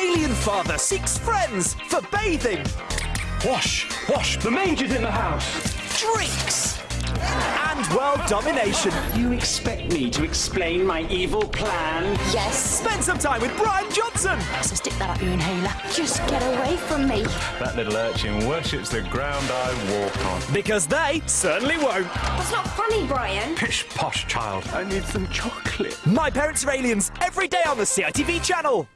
alien father seeks friends for bathing, Wash, wash, the manger's in the house. drinks, and world domination. You expect me to explain my evil plan? Yes. Spend some time with Brian Johnson. So stick that up your inhaler. Just get away from me. That little urchin worships the ground I walk on. Because they certainly won't. That's not funny, Brian. Pish posh, child. I need some chocolate. My Parents Are Aliens, every day on the CITV channel.